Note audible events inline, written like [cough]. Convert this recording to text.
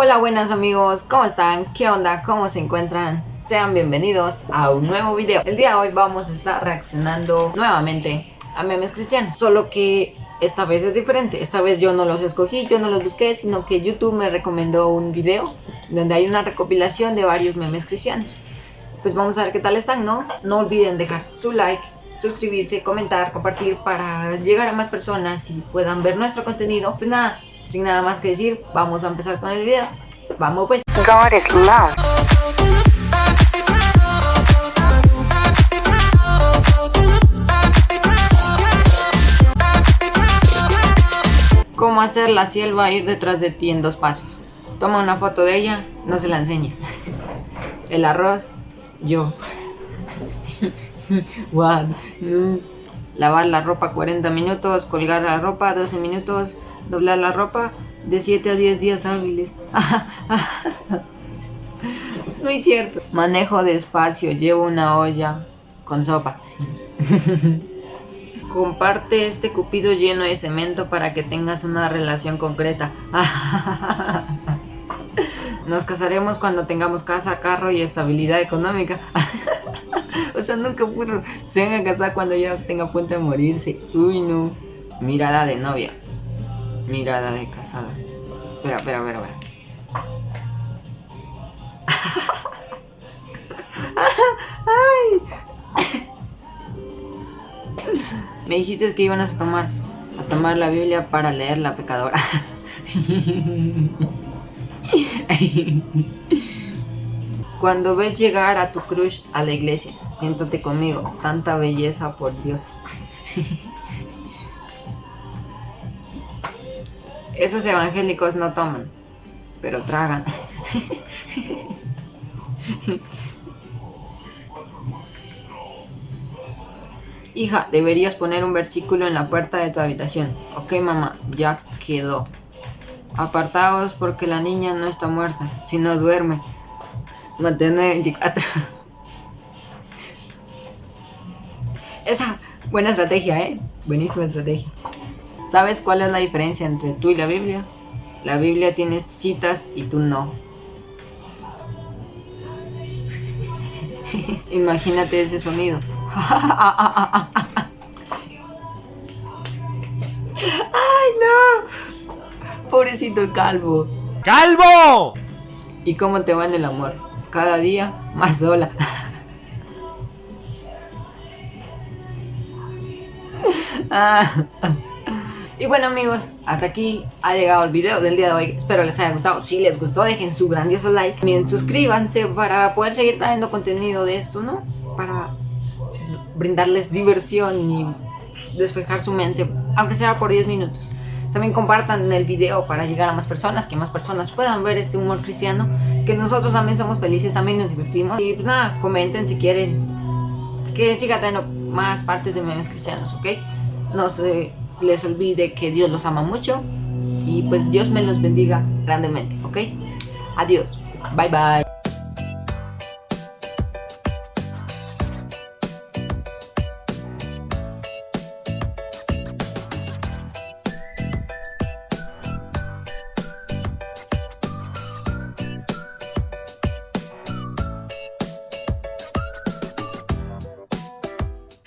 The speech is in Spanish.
Hola buenas amigos, ¿cómo están? ¿Qué onda? ¿Cómo se encuentran? Sean bienvenidos a un nuevo video El día de hoy vamos a estar reaccionando nuevamente a memes cristianos Solo que esta vez es diferente Esta vez yo no los escogí, yo no los busqué Sino que YouTube me recomendó un video Donde hay una recopilación de varios memes cristianos Pues vamos a ver qué tal están, ¿no? No olviden dejar su like suscribirse, comentar, compartir para llegar a más personas y puedan ver nuestro contenido. Pues nada, sin nada más que decir, vamos a empezar con el video. Vamos pues. God is love. ¿Cómo hacer la sierva ir detrás de ti en dos pasos? Toma una foto de ella, no se la enseñes. [laughs] El arroz, yo. [laughs] Lavar la ropa 40 minutos, colgar la ropa 12 minutos, doblar la ropa de 7 a 10 días hábiles. es muy cierto. Manejo despacio, llevo una olla con sopa. Comparte este cupido lleno de cemento para que tengas una relación concreta. Nos casaremos cuando tengamos casa, carro y estabilidad económica. o sea, nunca pudo. Se van a casar cuando ya tenga punto de morirse. Uy, no. Mirada de novia. Mirada de casada. Espera, espera, espera, espera. Ay. Me dijiste que iban a tomar a tomar la Biblia para leer la pecadora. Cuando ves llegar a tu crush a la iglesia, siéntate conmigo, tanta belleza por Dios. Esos evangélicos no toman, pero tragan. Hija, deberías poner un versículo en la puerta de tu habitación. Ok, mamá, ya quedó. Apartaos porque la niña no está muerta, sino duerme. Mantener 24. Esa, buena estrategia, ¿eh? Buenísima estrategia. ¿Sabes cuál es la diferencia entre tú y la Biblia? La Biblia tiene citas y tú no. [laughs] Imagínate ese sonido. [laughs] ¡Ay, no! Pobrecito el calvo. ¡Calvo! ¿Y cómo te va en el amor? Cada día más sola. [laughs] Ah. Y bueno amigos, hasta aquí ha llegado el video del día de hoy. Espero les haya gustado. Si les gustó, dejen su grandioso like. También suscríbanse para poder seguir trayendo contenido de esto, ¿no? Para brindarles diversión y despejar su mente, aunque sea por 10 minutos. También compartan el video para llegar a más personas, que más personas puedan ver este humor cristiano, que nosotros también somos felices, también nos divertimos. Y pues nada, comenten si quieren que siga teniendo más partes de memes cristianos, ¿ok? No se les olvide que Dios los ama mucho y pues Dios me los bendiga grandemente, ¿ok? Adiós, bye bye.